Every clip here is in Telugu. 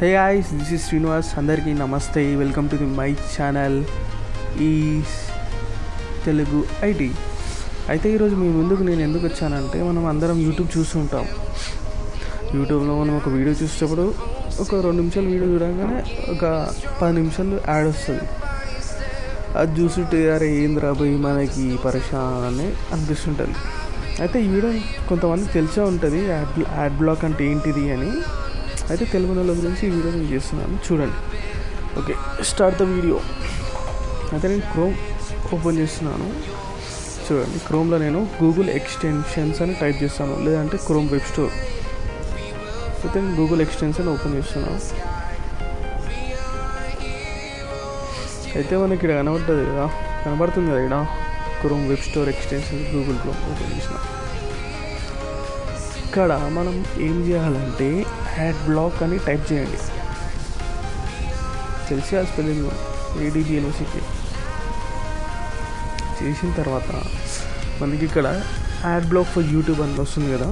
Hey guys this is Srinivas అందరికీ నమస్తే. Welcome to the my channel ఈ తెలుగు ఐటీ అయితే ఈరోజు మీ ముందుకు నేను ఎందుకు వచ్చానంటే మనం అందరం యూట్యూబ్ చూస్తుంటాం యూట్యూబ్లో మనం ఒక వీడియో చూసేటప్పుడు ఒక రెండు నిమిషాలు వీడియో చూడగానే ఒక పది నిమిషాలు యాడ్ వస్తుంది. అది చూసుంటే అరే ఏంది రాబోయి మనకి పరేషాన్ అని అనిపిస్తుంటుంది. అయితే ఈ వీడియో కొంతమంది తెలిసే ఉంటుంది యాడ్ యాడ్ బ్లాక్ అంటే ఏంటిది అని. అయితే తెలుగు నెల గురించి ఈ వీడియో నేను చేస్తున్నాను. చూడండి. ఓకే స్టార్ట్ ద వీడియో అయితే నేను క్రోమ్ ఓపెన్ చేస్తున్నాను. చూడండి క్రోమ్లో నేను గూగుల్ ఎక్స్టెన్షన్స్ అని టైప్ చేస్తాను. లేదంటే క్రోమ్ వెబ్ స్టోర్ అయితే నేను గూగుల్ ఎక్స్టెన్షన్ ఓపెన్ చేస్తున్నాను. అయితే మనకి ఇక్కడ కనబడుతుంది కదా. కనబడుతుంది కదా ఇక్కడ? Chrome web store extension Google Chrome open చేసిన. ఇక్కడ మనం ఏం చేయాలంటే యాడ్ బ్లాక్ అని టైప్ చేయండి. తెలిసి ఆ స్పెల్లింగ్ ఏడీబీ యూనివర్సిటీ చేసిన తర్వాత మనకి ఇక్కడ యాడ్ బ్లాక్ ఫర్ యూట్యూబ్ అని వస్తుంది కదా.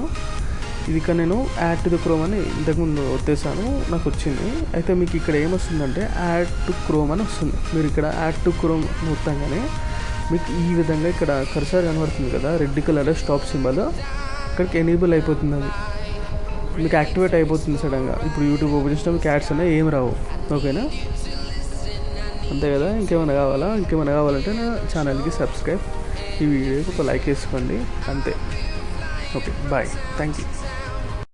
ఇది ఇక్కడ నేను యాడ్ టు ద క్రోమ్ అని ఇంతకుముందు వచ్చేసాను నాకు వచ్చింది. అయితే మీకు ఇక్కడ ఏమొస్తుందంటే యాడ్ టు క్రోమ్ అని వస్తుంది. మీరు ఇక్కడ యాడ్ టు క్రోమ్ మొత్తంగానే మీకు ఈ విధంగా ఇక్కడ కర్సర్ కనబడుతుంది కదా రెడ్ కలర్ స్టాప్ సింబల్. అక్కడికి ఎనేబుల్ అయిపోతుంది అది. మీకు యాక్టివేట్ అయిపోతుంది సడన్గా ఇప్పుడు యూట్యూబ్ ఓపెన్ చేసినా మీకు యాడ్స్ ఏం రావు. ఓకేనా అంతే కదా? ఇంకేమైనా కావాలా? ఇంకేమైనా కావాలంటే నా ఛానల్కి సబ్స్క్రైబ్ ఈ వీడియోకి ఒక లైక్ వేసుకోండి. అంతే. Okay bye thank you